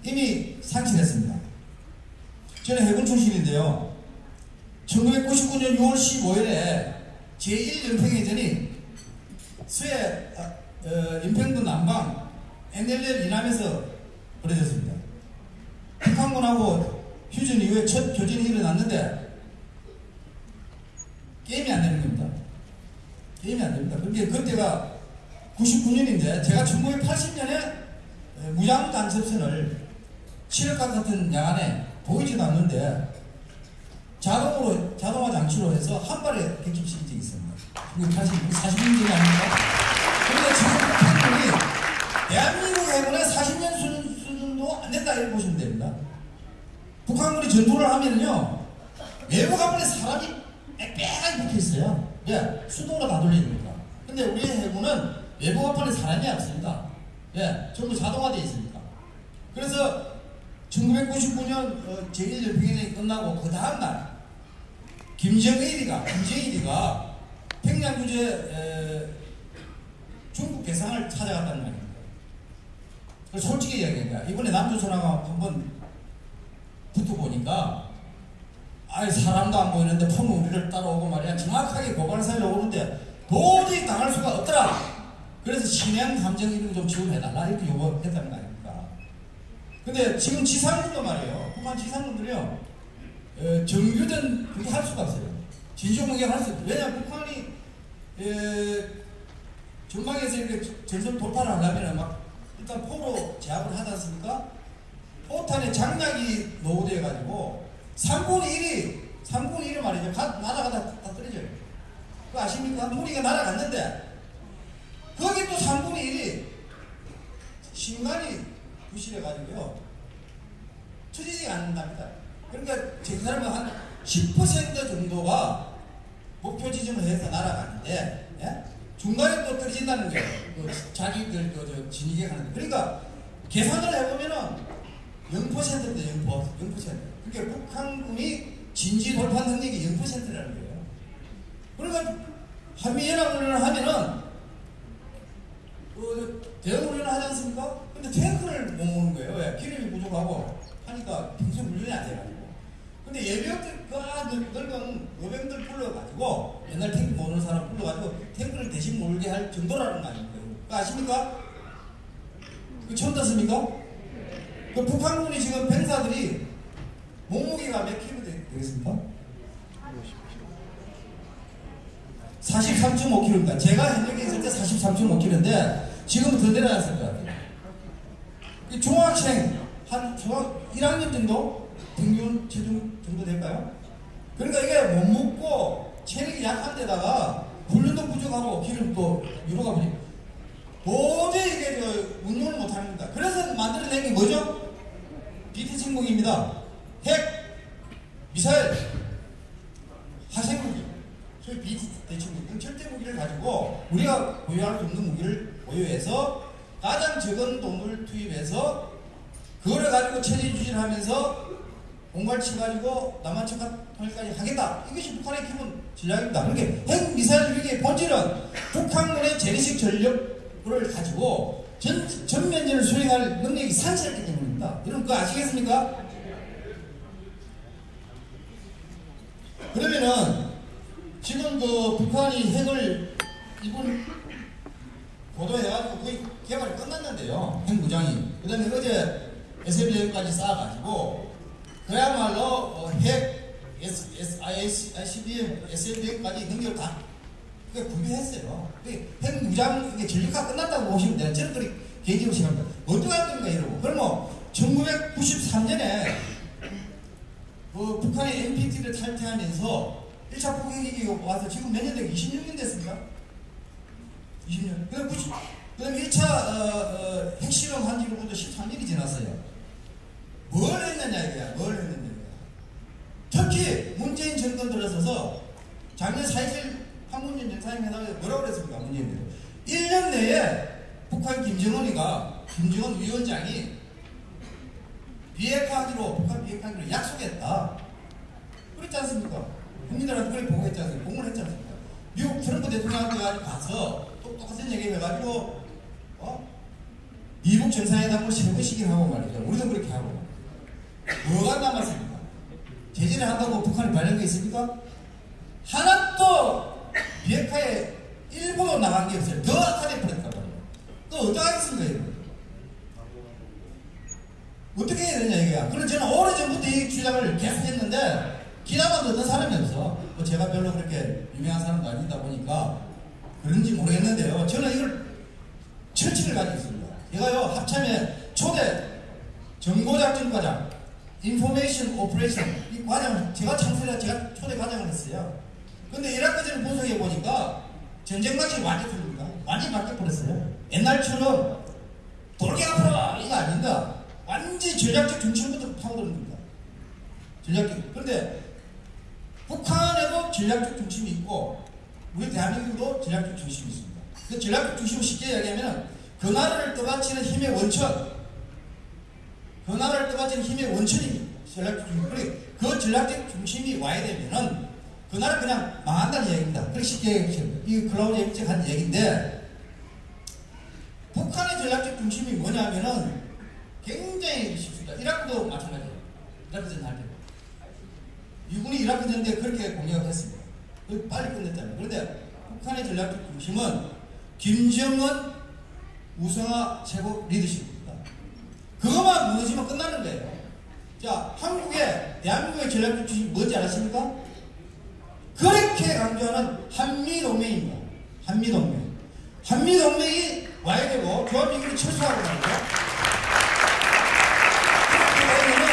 이미 상실했습니다. 저는 해군 출신인데요. 1999년 6월 15일에 제1연평해전이 수해 어, 어, 인평도 남방 NLL 이남에서 벌어졌습니다. 북한군하고 휴전 이후에 첫 교전이 일어났는데 게임이 안 되는 겁니다. 게임이 안 됩니다. 그게 그때가 99년인데 제가 1980년에 무장 간섭선을 칠흑각 같은 야간에 보이지도 않는데 자동으로 자동화 장치로 해서 한 발에 객집시킨 적이 있습니다. 그게 사실 40년전이 아닙니까? 그런데 지금 북한군이 대한민국 해군의 40년 수준, 수준도 안 된다 이렇게 보시면 됩니다. 북한군이 전투를 하면요 외부 가문에 사람이 빽빽하게 붙어 있어요. 예, 수동으로 다 돌리니까. 근데 우리 해군은 외부 가문에 사람이 없습니다. 예, 전부 자동화되어 있습니다. 그래서 1999년 어, 제1연평전이 끝나고 그 다음날 김정일이가 김정일이가 평양 주재 중국 개성을 찾아갔다는 말입니다. 그 솔직히 이야기합니다. 이번에 남조선하고 한번 붙어보니까 아예 사람도 안 보이는데 폰은 우리를 따라오고 말이야 정확하게 고발사를 오는데 도저히 당할 수가 없더라. 그래서 신양 감정 이름 좀 지원해달라 이렇게 요구했다는 거 아닙니까? 근데 지금 지상군도 말이에요. 북한 지상군들이요. 어, 정규된 그게 할 수가 없어요. 진실 공개를 할수 없어요. 왜냐 북한이 에, 전방에서 이렇게 전선 돌파를 하려면 막 일단 포로 제압을 하지 않습니까? 포탄에 장약이 노후돼가지고 3분의 1이 3분의 1이 말이죠. 가, 날아가다 다 떨어져요. 그거 아십니까? 무리가 날아갔는데 거기 또 3분의 1이 신간이 부실해가지고요 처지지 않는답니다. 그러니까 저 사람은 한 10% 정도가 목표 지점을 해서 날아가는데 예? 중간에 또 떨어진다는 거예요. 그 자기들 그, 저, 진입에 가는 거. 그러니까 계산을 해보면은 0%인데 0%. 0%. 그러니까 북한군이 진지 돌파 능력이 0%라는 거예요. 그러니까 한미연합훈련을 하면은 그 대응훈련을 하지 않습니까? 근데 탱크를 못 모는 거예요. 왜? 기름이 부족하고 하니까 평소에 훈련이 안 돼가지고. 근데 예비역들 그 늙은 여병들 불러가지고 옛날 탱크 모는 사람 불러가지고 탱크를 대신 몰게 할 정도라는 거 아닙니까? 아십니까? 그 처음 듣습니까? 그 북한군이 지금 병사들이 되- 되겠습니까? 43.5kg입니다. 제가 현역에 있을 때 43.5kg인데 지금은 더 내려갔을 것 같아요. 이 중학생 한 중학 1학년 정도 평균 체중 정도 될까요? 그러니까 이게 못 먹고 체력이 약한 데다가 훈련도 부족하고 기름도 유로가 부족. 도저히 이게 저 운용을 못합니다. 그래서 만들어낸 게 뭐죠? BT 침공입니다. 핵, 미사일, 화생무기, 소위 BT 대침무기, 절대 무기를 가지고 우리가 보유할 수 없는 무기를 보유해서 가장 적은 돈을 투입해서 그거를 가지고 체제 유지를 하면서 공갈 치 가지고 남한 척까지 하겠다. 이것이 북한의 기본 전략입니다. 그렇게 핵 미사일 위기의 본질은 북한군의 재래식 전력을 가지고 전, 전면전을 수행할 능력이 상실했기 때문입니다. 여러분 그거 아시겠습니까? 그러면은 지금 그 북한이 핵을 이번 보도해가지고 거의 개발이 끝났는데요. 핵무장이. 그 다음에 어제 SLB까지 쌓아가지고 그야말로 어, 핵, S, S, IC, ICBM, SLB까지 능력 다 그게 구비했어요. 핵무장, 이게 전력화 끝났다고 보시면 돼요. 저는 그렇게 개인적으로 생각합니다. 어떻게 할 겁니까, 이러고. 그러면 1993년에 그 북한이 NPT를 탈퇴하면서 1차 포격이 와서 지금 몇 년 되고 26년 됐습니까? 20년. 그 90, 그 다음에 1차 어, 어, 핵실험 한 지로부터 13년이 지났어요. 뭘 했느냐 이거야. 뭘 했느냐 이거야. 특히 문재인 정권 들어서서 작년 4.27 판문점 정상회담에서 뭐라고 그랬습니까? 문재인이 1년 내에 북한 김정은이가 김정은 위원장이 비핵화하기로 북한 비핵화하기로 약속했다. 그랬지 않습니까? 국민들한테 그렇게 보고했지 않습니까? 공문을 했지 않습니까? 미국 트럼프 대통령한테 가서 또 똑같은 얘기 해가지고 어? 미국 정상회담을 세번씩이나 하고 말이죠. 우리도 그렇게 하고 뭐가 남았습니까? 제재를 한다고 북한이 발령돼 있습니까? 하나도 비핵화에 일부러 나간 게 없어요. 더 악화돼 버렸단 말이에요. 또 어떡하겠습니까, 이거? 어떻게 해야 되냐 이거야. 그래서 저는 오래전부터 이 주장을 계속 했는데 귀담아듣는 사람이 없어. 뭐 제가 별로 그렇게 유명한 사람도 아니다 보니까 그런지 모르겠는데요. 저는 이걸 철칙을 가지고 있습니다. 제가요 합참에 초대 정보작전과장, information operation 이 과장을 제가 창설해 제가 초대 과장을 했어요. 근데 이라크전을 분석해 보니까 전쟁 방식이 완전 틀립니다. 완전히 바뀌어 버렸어요. 옛날처럼 돌게 앞으로 이거 아닙니다. 완전히 전략적 중심부터 파고드는 겁니다. 전략적. 그런데 북한에도 전략적 중심이 있고 우리 대한민국도 전략적 중심이 있습니다. 그 전략적 중심을 쉽게 이야기하면 그 나라를 떠받치는 힘의 원천, 그 나라를 떠받치는 힘의 원천입니다. 전략적 중심. 그래 그 전략적 중심이 와야 되면은 그 나라 그냥 망한다는 얘기입니다. 그렇게 쉽게 얘기해요. 이 클라우드 에비체 한 얘기인데 북한의 전략적 중심이 뭐냐면은 굉장히 쉽습니다. 이라크도 마찬가지예요. 이라크 전 할 때. 미군이 이라크전 때 그렇게 공격을 했습니다. 그 빨리 끝냈잖아요. 그런데 북한의 전략적 중심은 김정은 우성화 최고 리더십입니다. 그것만 무너지면 끝나는 거예요. 자, 한국의, 대한민국의 전략적 중심이 뭔지 아십니까? 그렇게 강조하는 한미동맹입니다. 한미동맹. 한미동맹이 와야 되고, 조합미군이 철수하고 말이죠. 그렇게 되면은,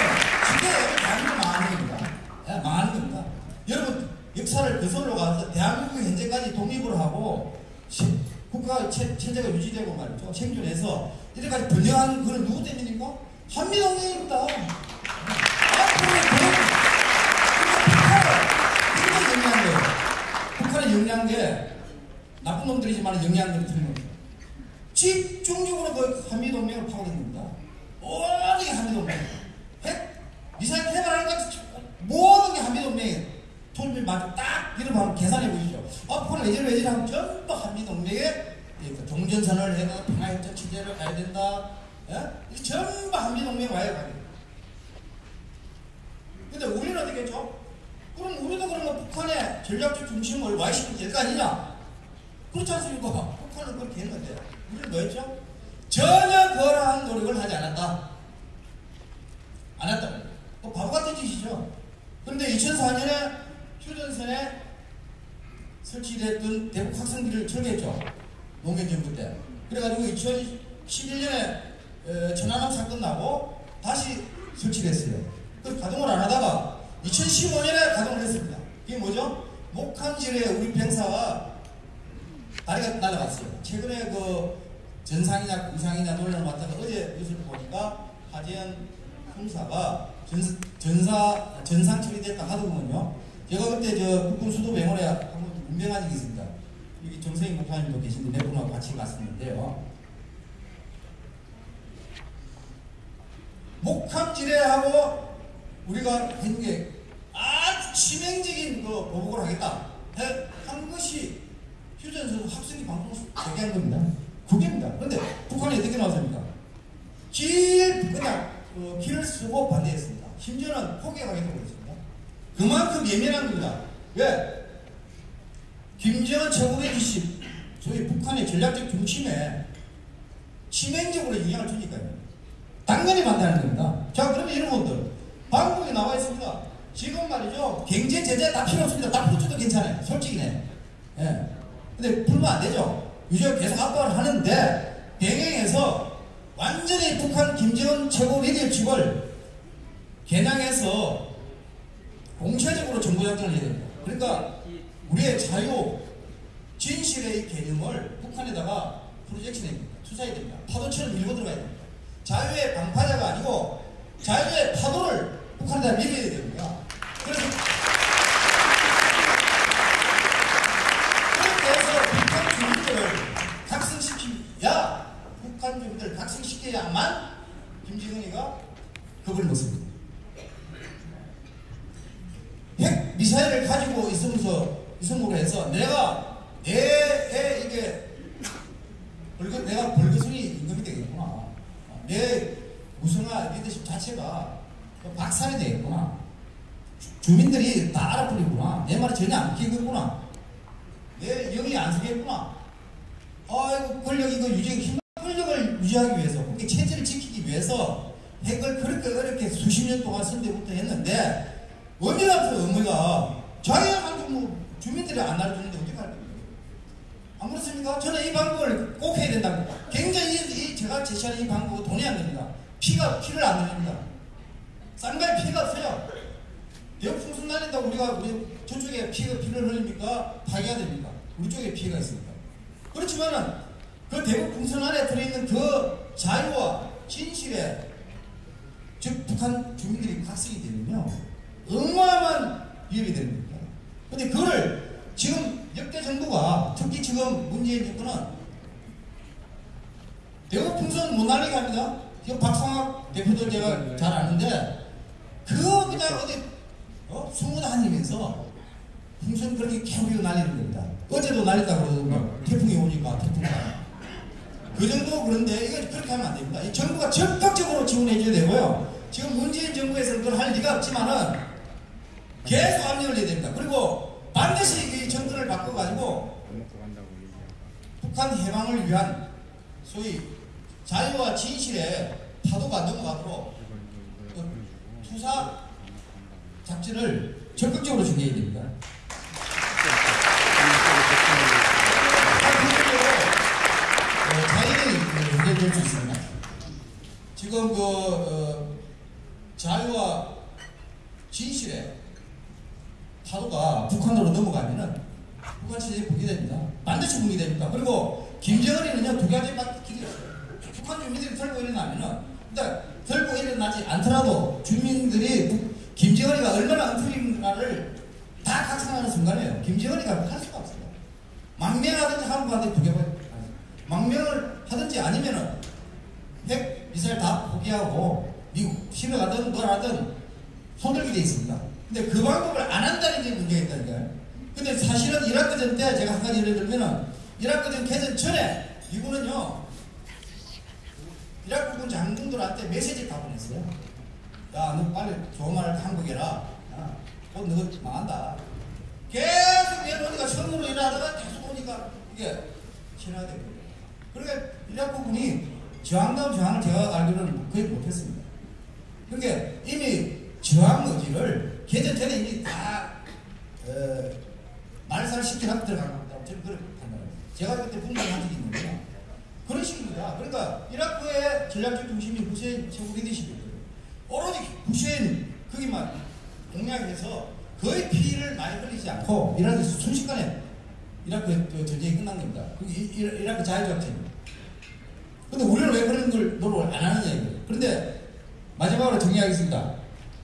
진짜 대한민국 망하는 겁니다. 예, 망하는 겁니다. 여러분, 역사를 거슬러 가서 대한민국이 현재까지 생산하고 체, 체제가 유지되고 말이죠. 생존해서 이래까지 분명한 그걸 누구 때문입니까? 한미동맹입니다. 북한을 굉장히 영리한 거예요. 북한의 영리한 게 나쁜 놈들이지만 영리한 놈이 틀린 겁니다. 집중적으로 그 한미동맹을 파고듭니다. 모든 게 한미동맹. 핵, 미사일 개발하니까 모든 게 한미동맹에 돈을 맞고 딱 이러면 계산해 보시죠. 앞으로 외질 외질하면 전부 한미동맹에 그 종전선언을 해가 평화협정 체제를 가야 된다. 예? 이게 전부 한미동맹 와야 가요. 근데 우리는 어떻게 했죠? 그럼 우리도 그러면 북한의 전략적 중심을 와이시키면 될 거 아니냐? 그렇지 않습니까? 북한은 그렇게 했는데 우리는 뭐 했죠? 전혀 그러한 노력을 하지 않았다. 안 했다. 뭐 바보 같은 짓이죠. 그런데 2004년에 휴전선에 설치됐던 대북 확성기를 철거했죠. 노무현 정부 때. 그래가지고 2011년에 천안함 사건 나고 다시 설치됐어요. 그 가동을 안 하다가 2015년에 가동을 했습니다. 이게 뭐죠? 목함질에 우리 병사가 다리가 날아갔어요. 최근에 그 전상이냐 공상이냐 논란을 맡다가 어제 뉴스를 보니까 하재현 형사가 전, 전사 전상 처리됐다 하더군요. 제가 그때 저 국군 수도병원에 한번 운명한 적이 있습니다. 정세인 목사님도 계신데 몇 분하고 같이 갔었는데요. 목함지뢰하고 우리가 한게 아주 치명적인 그 보복을 하겠다 해- 한 것이 휴전선 학생이 방송을 제기한 겁니다. 그게입니다. 그런데 북한이 어떻게 나왔습니까? 길 그냥 어, 길을 쓰고 반대했습니다. 심지어는 포기하겠다고 그랬습니다. 그만큼 예민한 겁니다. 왜? 김정은 최고의 기식, 소위 북한의 전략적 중심에 치명적으로 영향을 주니까요. 당연히 반대하는 겁니다. 자, 그러면 여러분들, 방법이 나와 있습니다. 지금 말이죠. 경제 제재 다 필요 없습니다. 다 풀어줘도 괜찮아요. 솔직히네. 예. 근데 풀면 안 되죠. 유지가 계속 압박을 하는데, 병행해서 완전히 북한 김정은 최고 리더십을 겨냥해서 공체적으로 정보작전을 해야 됩니다. 그러니까 우리의 자유, 진실의 개념을 북한에다가 프로젝션해 됩니다. 투사해야 됩니다. 파도처럼 밀고 들어가야 됩니다. 자유의 방파자가 아니고 자유의 파도를 북한에다 밀어야 됩니다. 그래서 해서 북한 주민들을 각성시키야 북한 주민들을 각성시켜야만 김정은이가 겁을 먹습니다. 북한 해방을 위한 소위 자유와 진실의 파도가 넘어가도록 그 투사 작전을 적극적으로 준비해야 됩니다. 지금 그 어, 자유와 진실의 파도가 북한으로 넘어가면은 북한 체제에 보게 됩니다. 반드시 됩니까? 그리고 김정은이는요 두 길이 없어요. 북한 주민들이 들고 일어나면은 일단 들고 일어나지 않더라도 주민들이 북- 김정은이가 얼마나 엉터리인가를 다 각성하는 순간이에요. 김정은이가 할 수가 없어요. 망명하든지 한국한테 두 개만 망명을 하든지 아니면은 핵 미사일 다 포기하고 미국 신을 가든 뭘 하든 손들게 돼 있습니다. 근데 그 방법을 안 한다는 게 문제가 있다니까요. 근데 사실은 이라크전 때 제가 한 가지 예를 들면은 이라크전 개전 전에 미국은요 이라크군 장군들한테 메시지 다 보냈어요. 야, 너 빨리 좋은 말을 한국 해라. 야, 곧 너가 망한다. 계속 내려오니까 처음으로 일하다가 계속 오니까 이게 신화되고. 그러니까 이라크군이 저항다운 저항을 제가 알기로는 거의 못했습니다. 그러니까 이미 저항 의지를 개전 전에 이미 다 어, 말살 시키라고 들어간 겁니다. 저는 그렇게 판단합니다. 제가 그때 분명히 한 적이 있는데요. 그런 식입니다. 그러니까 이라크의 전략적 중심이 후세인 최고 리더십이거든요. 오로지 후세인 거기만 공략해서 거의 피를 많이 흘리지 않고 이라크 순식간에 이라크 그 전쟁이 끝난 겁니다. 이라크 자유작전입니다. 근데 우리는 왜 그런 걸 노력을 안 하느냐 이거예요. 그런데 마지막으로 정리하겠습니다.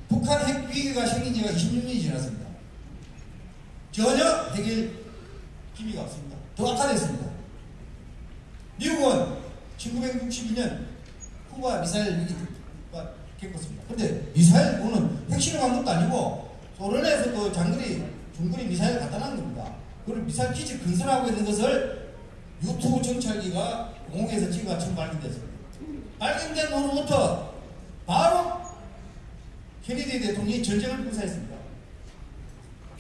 북한 핵 위기가 생긴 지가 26년이 지났습니다. 전혀 해결 기미가 없습니다. 더 악화됐습니다. 미국은 1962년 쿠바 미사일 위기가 겪었습니다. 근데 미사일 그거는 핵실험 한 것도 아니고 소련에서 그 장거리 중거리 미사일 갖다 놨는 겁니다. 그걸 미사일 기지 건설하고 있는 것을 유튜브 정찰기가 공항에서 찍어가 처음 발견됐습니다. 발견된 후로부터 바로 케네디 대통령이 전쟁을 불사했습니다.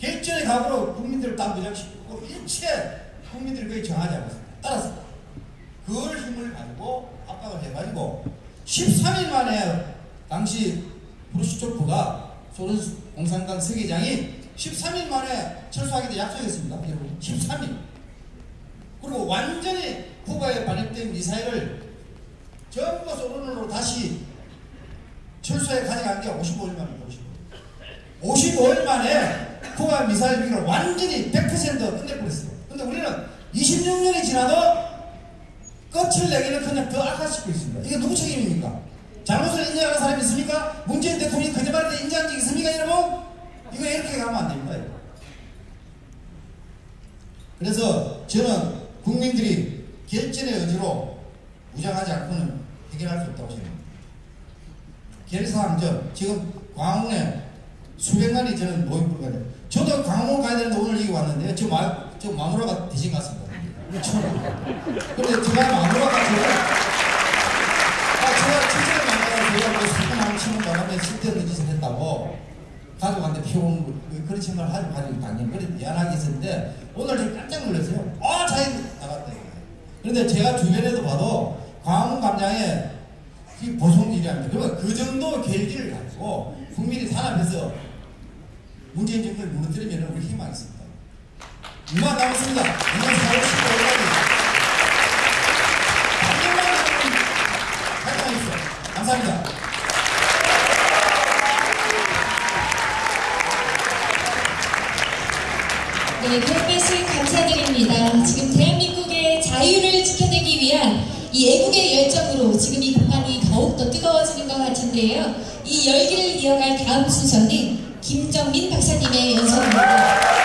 결전의 각오로 국민들을 다 무장시키고 일체 국민들을 거의 정하지 않았습니다. 따랐습니다. 그걸 힘을 가지고 압박을 해가지고 13일 만에 당시 브루시초프가 소련 공산당 서기장이 13일 만에 철수하기로 약속했습니다. 여러분 13일. 그리고 완전히 쿠바에 발입된 미사일을 전부 소련으로 다시 철수해 가져간 게 55일 만입니다. 55일. 55일 만에 쿠바 미사일 위기를 완전히 100% 끝내버렸어요. 근데 우리는 26년이 지나도 끝을 내기는 그냥 더 악화시키고 있습니다. 이게 누구 책임입니까? 잘못을 인정하는 사람이 있습니까? 문재인 대통령이 거짓말할 때 인정한 적 있습니까, 여러분? 이거 이렇게 가면 안 됩니다. 이거. 그래서 저는 국민들이 결전의 의지로 무장하지 않고는 해결할 수 없다고 생각합니다. 결사항전 지금 광화문에 수백만이 저는 모임 불가요 저도 광화문 가야 되는데 오늘 여기 왔는데 저, 마, 저 마누라가 대신 갔습니다. 처음. 근데 제가 마누라가 저를 아, 제가 첫째를 만나서 제가 뭐 사건 한 치는 바람에 쓸데없는 짓을 했다고 가족한테 거, 그런 생각을 하지 가지고 당연히 그래 미안하게 있었는데 오늘 좀 깜짝 놀랐어요. 아, 자기 나갔다. 그런데 제가 주변에도 봐도 광화문 광장에 이 보송일이랍니다. 그러면 그 정도 결기를 가지고 국민이 단합해서 문재인 정권을 무너뜨리면 우리 희망이 있습니다. 이만 남았습니다. 이만 4월 15일까지. 당연한 여러분 활동하십시오. 감사합니다. 네, 말씀 감사드립니다. 지금 대한민국의 자유를 지켜내기 위한 이 애국의 열정으로 지금 이 북한이 더욱더 뜨거워지는 것 같은데요. 이 열기를 이어갈 다음 순서는 김정민 박사님의 연설입니다.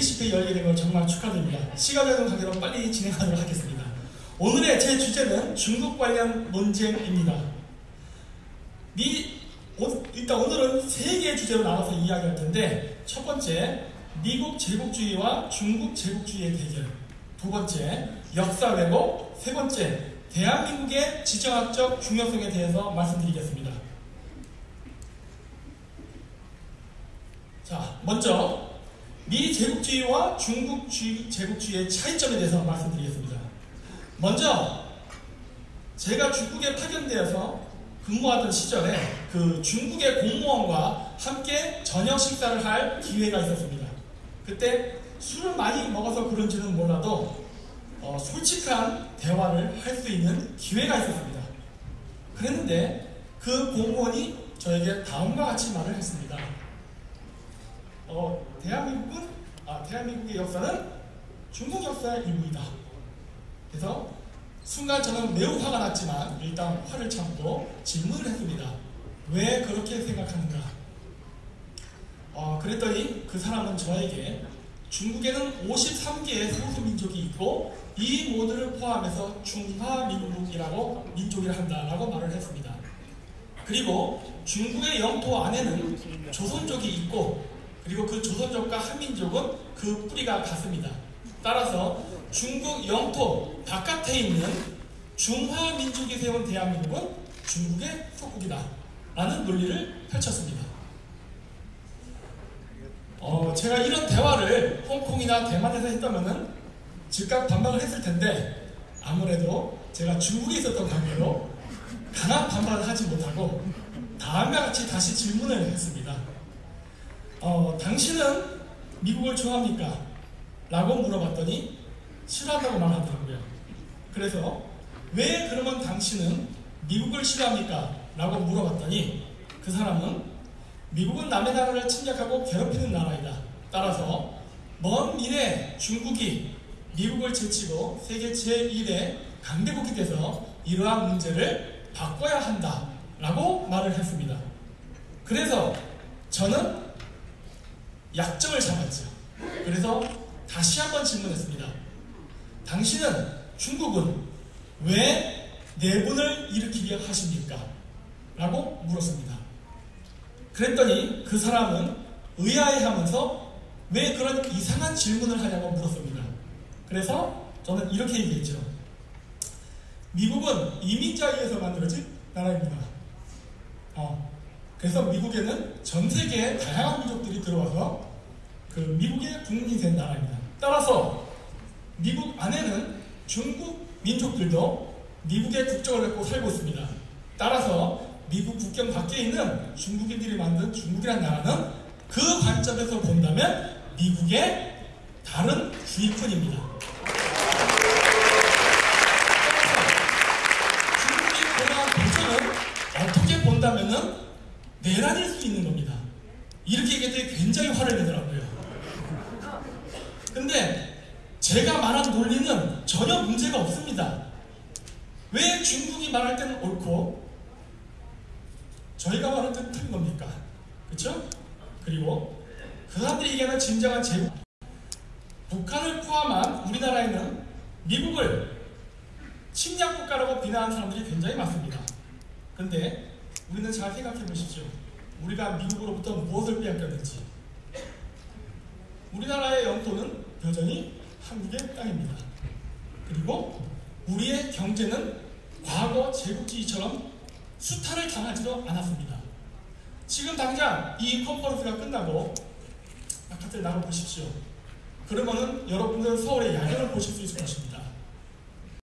K20회 열리게 된 걸 정말 축하드립니다. 시간을 관계로 빨리 진행하도록 하겠습니다. 오늘의 제 주제는 중국 관련 논쟁입니다. 미, 오, 일단 오늘은 세 개의 주제로 나눠서 이야기할 텐데 첫 번째, 미국 제국주의와 중국 제국주의의 대결 두 번째, 역사 왜곡 세 번째, 대한민국의 지정학적 중요성에 대해서 말씀드리겠습니다. 자, 먼저 미 제국주의와 중국 주- 제국주의의 차이점에 대해서 말씀드리겠습니다. 먼저 제가 중국에 파견되어서 근무하던 시절에 그 중국의 공무원과 함께 저녁 식사를 할 기회가 있었습니다. 그때 술을 많이 먹어서 그런지는 몰라도 어, 솔직한 대화를 할 수 있는 기회가 있었습니다. 그랬는데 그 공무원이 저에게 다음과 같이 말을 했습니다. 어, 대한민국은 아, 대한민국의 역사는 중국 역사의 일부이다. 그래서 순간 저는 매우 화가 났지만 일단 화를 참고 질문을 했습니다. 왜 그렇게 생각하는가? 어, 그랬더니 그 사람은 저에게 중국에는 53개의 소수 민족이 있고 이 모두를 포함해서 중화민국이라고 민족이라 한다라고 말을 했습니다. 그리고 중국의 영토 안에는 조선족이 있고 그리고 그 조선족과 한민족은 그 뿌리가 같습니다. 따라서 중국 영토 바깥에 있는 중화민족이 세운 대한민국은 중국의 속국이다. 라는 논리를 펼쳤습니다. 어, 제가 이런 대화를 홍콩이나 대만에서 했다면은 즉각 반박을 했을 텐데 아무래도 제가 중국에 있었던 관계로 강한 반박을 하지 못하고 다음과 같이 다시 질문을 했습니다. 어, 당신은 미국을 좋아합니까? 라고 물어봤더니 싫어한다고 말하더라고요. 그래서 왜 그러면 당신은 미국을 싫어합니까? 라고 물어봤더니 그 사람은 미국은 남의 나라를 침략하고 괴롭히는 나라이다. 따라서 먼 미래 중국이 미국을 제치고 세계 제1의 강대국이 돼서 이러한 문제를 바꿔야 한다. 라고 말을 했습니다. 그래서 저는 약점을 잡았죠. 그래서 다시 한번 질문했습니다. 당신은 중국은 왜 내분을 일으키게 하십니까? 라고 물었습니다. 그랬더니 그 사람은 의아해하면서 왜 그런 이상한 질문을 하냐고 물었습니다. 그래서 저는 이렇게 얘기했죠. 미국은 이민자에 의해서 만들어진 나라입니다. 어, 그래서 미국에는 전 세계의 다양한 민족들이 들어와서 그 미국의 국민이 된 나라입니다. 따라서 미국 안에는 중국 민족들도 미국의 국적을 갖고 살고 있습니다. 따라서 미국 국경 밖에 있는 중국인들이 만든 중국이라는 나라는 그 관점에서 본다면 미국의 다른 주의권입니다. 내란일 수 있는 겁니다. 이렇게 얘기했더니 굉장히 화를 내더라고요. 근데 제가 말한 논리는 전혀 문제가 없습니다. 왜 중국이 말할 때는 옳고 저희가 말할 때는 틀린 겁니까? 그렇죠? 그리고 그 사람들이 얘기하는 진정한 제국 북한을 포함한 우리나라에는 미국을 침략 국가라고 비난하는 사람들이 굉장히 많습니다. 근데 우리는 잘 생각해 보십시오. 우리가 미국으로부터 무엇을 빼앗겼는지. 우리나라의 영토는 여전히 한국의 땅입니다. 그리고 우리의 경제는 과거 제국주의처럼 수탈을 당하지도 않았습니다. 지금 당장 이 컨퍼런스가 끝나고 바깥에 나가 보십시오. 그러면은 여러분들 서울의 야경을 보실 수 있을 것입니다.